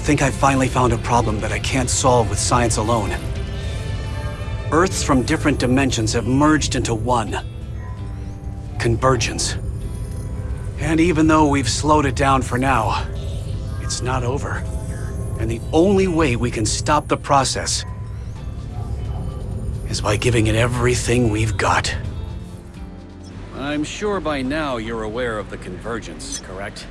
think I've finally found a problem that I can't solve with science alone. Earths from different dimensions have merged into one. Convergence. And even though we've slowed it down for now, it's not over. And the only way we can stop the process is by giving it everything we've got. I'm sure by now you're aware of the convergence, correct?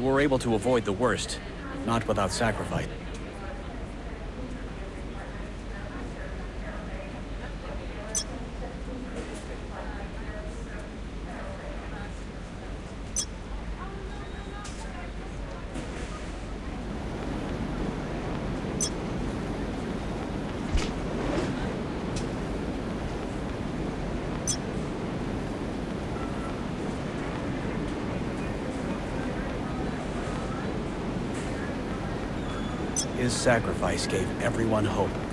We were able to avoid the worst, not without sacrifice. Sacrifice gave everyone hope.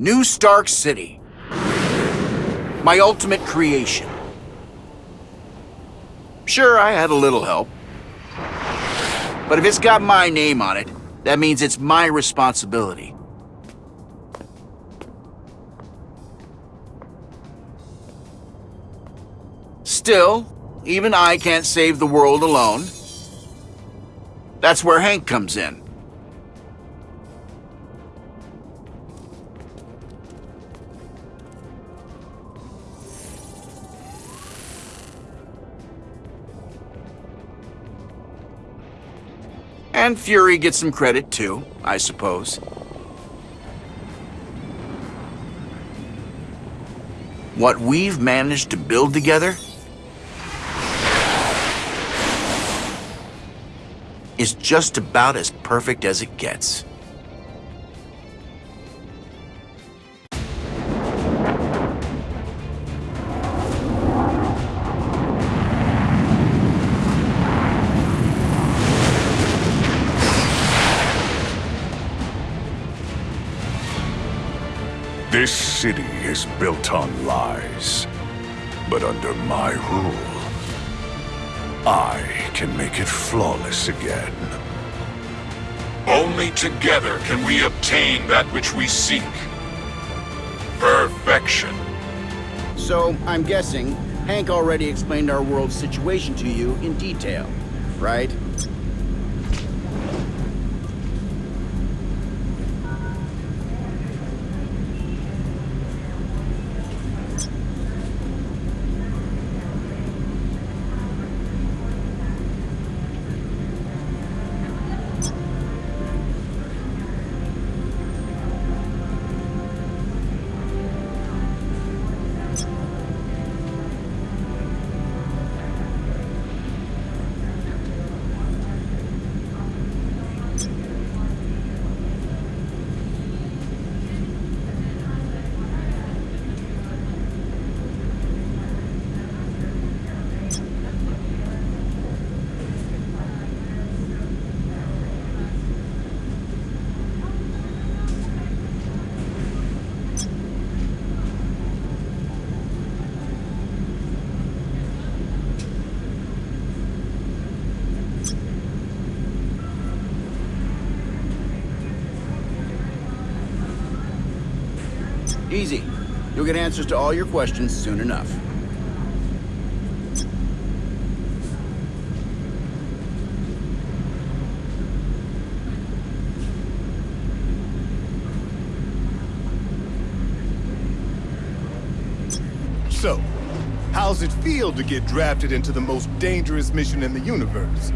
New Stark City. My ultimate creation. Sure, I had a little help. But if it's got my name on it, that means it's my responsibility. Still, even I can't save the world alone. That's where Hank comes in. And Fury gets some credit too, I suppose. What we've managed to build together is just about as perfect as it gets. City is built on lies. But under my rule, I can make it flawless again. Only together can we obtain that which we seek. Perfection. So, I'm guessing, Hank already explained our world's situation to you in detail, right? Easy. You'll get answers to all your questions soon enough. So, how's it feel to get drafted into the most dangerous mission in the universe?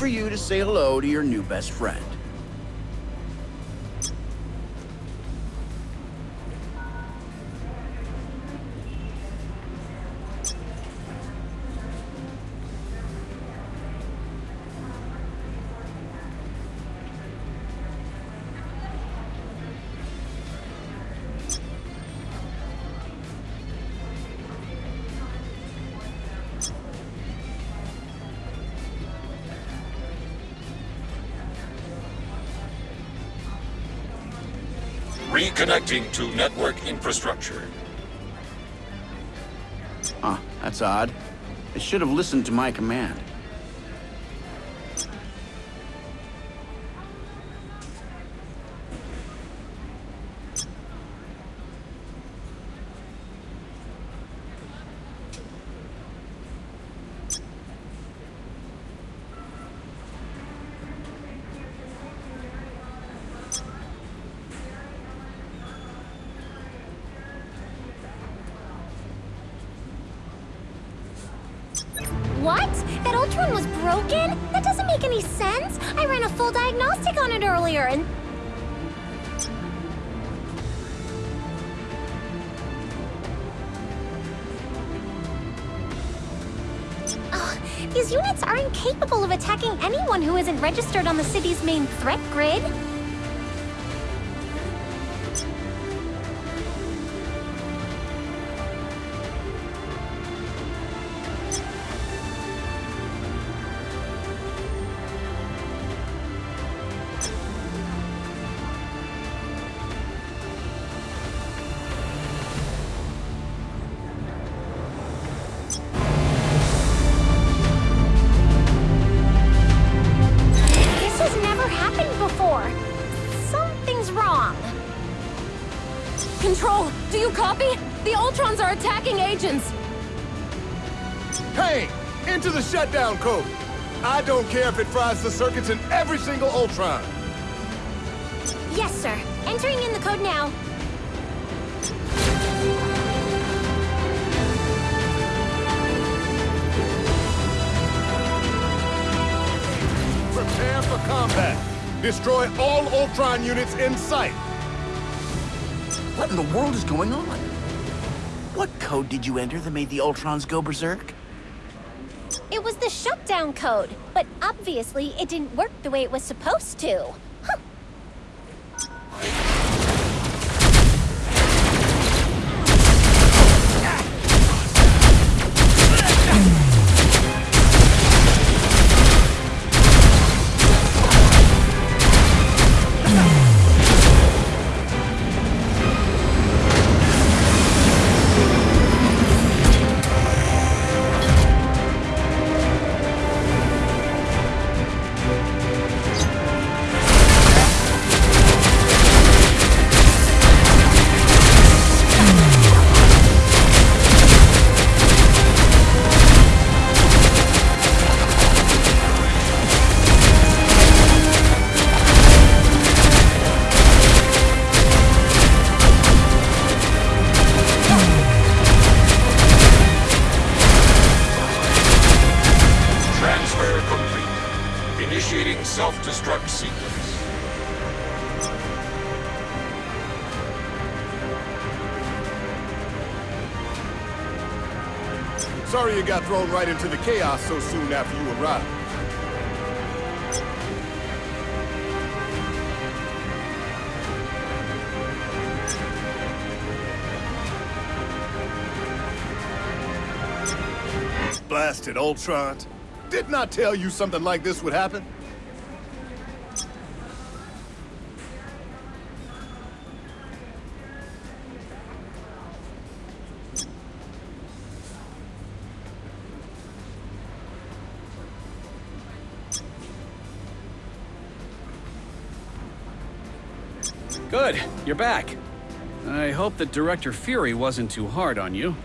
For you to say hello to your new best friend. Reconnecting to network infrastructure. Huh, that's odd. They should have listened to my command. Ultron was broken? That doesn't make any sense. I ran a full diagnostic on it earlier and... Ugh, these units are incapable of attacking anyone who isn't registered on the city's main threat grid. Attacking agents. Hey, into the shutdown code. I don't care if it fries the circuits in every single Ultron. Yes, sir. Entering in the code now. Prepare for combat. Destroy all Ultron units in sight. What in the world is going on? What code did you enter that made the Ultrons go berserk? It was the shutdown code, but obviously it didn't work the way it was supposed to. Self-destruct sequence. Sorry you got thrown right into the chaos so soon after you arrived. Blasted Ultron. Didn't I tell you something like this would happen? Good, you're back. I hope that Director Fury wasn't too hard on you.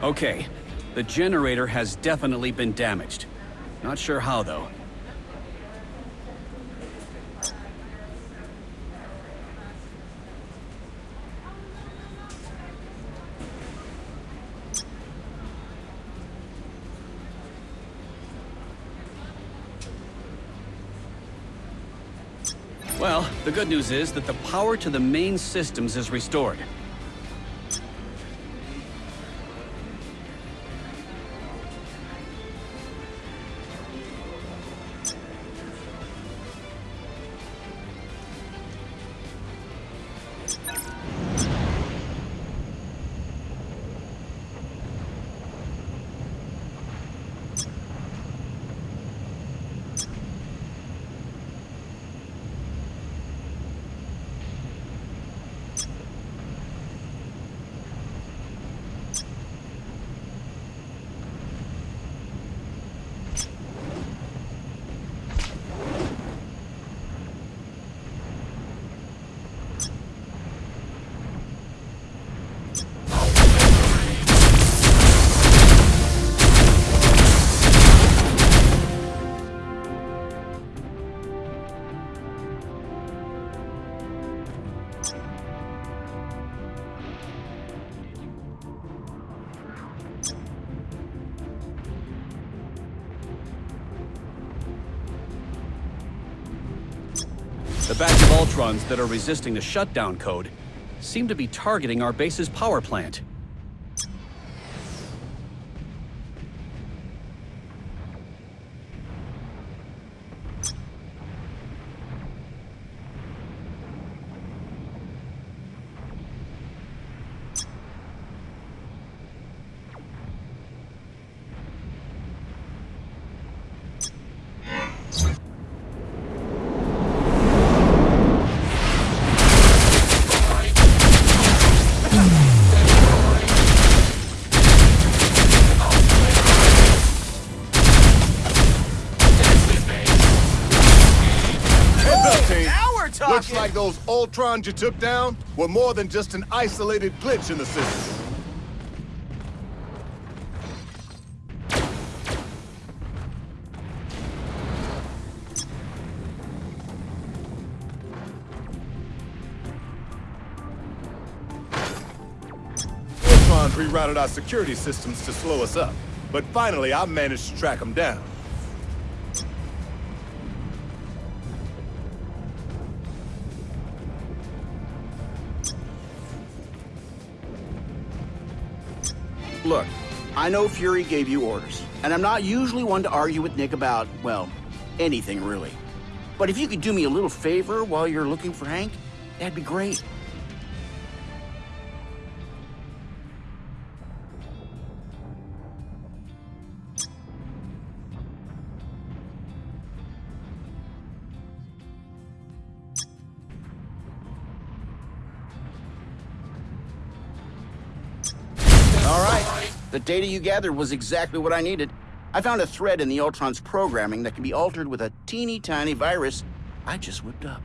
Okay, the generator has definitely been damaged. Not sure how, though. Well, the good news is that the power to the main systems is restored. Batch of Ultrons that are resisting the shutdown code seem to be targeting our base's power plant. Those Ultrons you took down were more than just an isolated glitch in the system. Ultrons rerouted our security systems to slow us up, but finally I managed to track them down. I know Fury gave you orders, and I'm not usually one to argue with Nick about, well, anything really. But if you could do me a little favor while you're looking for Hank, that'd be great. The data you gathered was exactly what I needed. I found a thread in the Ultron's programming that can be altered with a teeny tiny virus I just whipped up.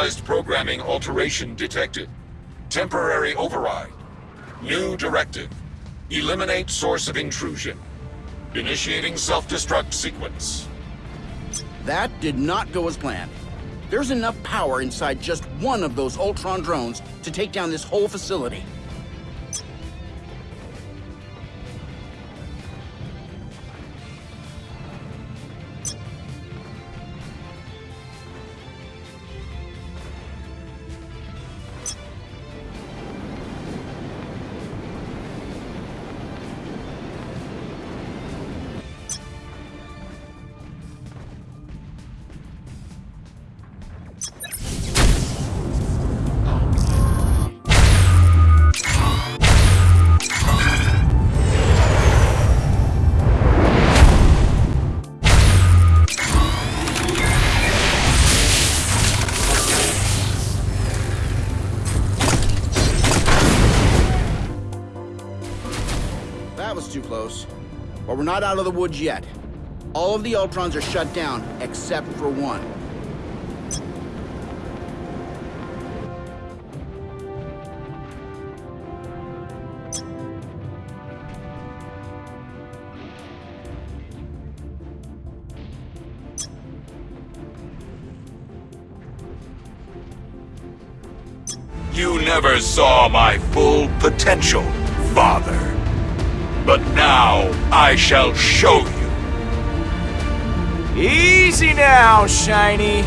Programming alteration detected. Temporary override. New directive. Eliminate source of intrusion. Initiating self-destruct sequence. That did not go as planned. There's enough power inside just one of those Ultron drones to take down this whole facility. We're not out of the woods yet. All of the Ultrons are shut down, except for one. You never saw my full potential, father. But now I shall show you. Easy now, Shiny.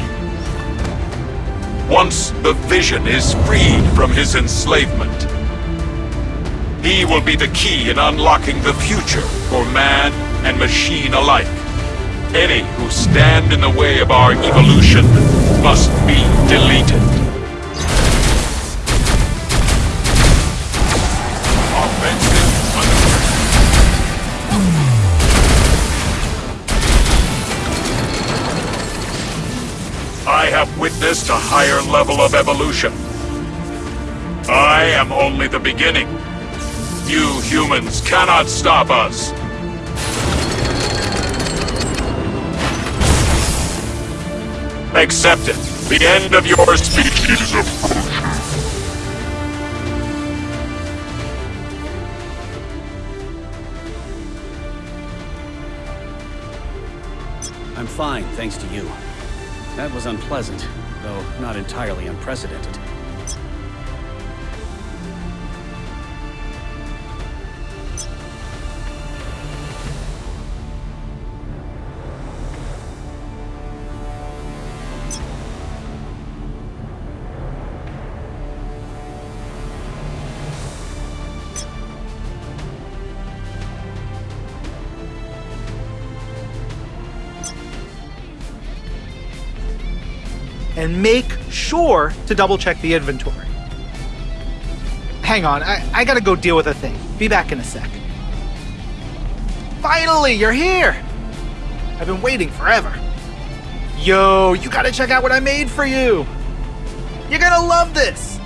Once the Vision is freed from his enslavement, he will be the key in unlocking the future for man and machine alike. Any who stand in the way of our evolution must be deleted. Witnessed a higher level of evolution. I am only the beginning. You humans cannot stop us. Accept it. The end of your species approaches. I'm fine, thanks to you. That was unpleasant, though not entirely unprecedented. And make sure to double check the inventory. Hang on, I, I gotta go deal with a thing. Be back in a sec. Finally, you're here! I've been waiting forever. Yo, you gotta check out what I made for you! You're gonna love this!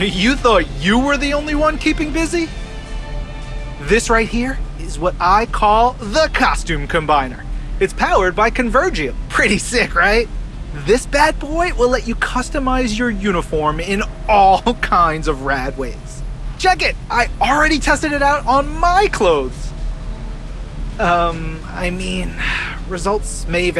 You thought you were the only one keeping busy? This right here is what I call the Costume Combiner. It's powered by Convergium. Pretty sick, right? This bad boy will let you customize your uniform in all kinds of rad ways. Check it! I already tested it out on my clothes. Um, I mean, results may vary.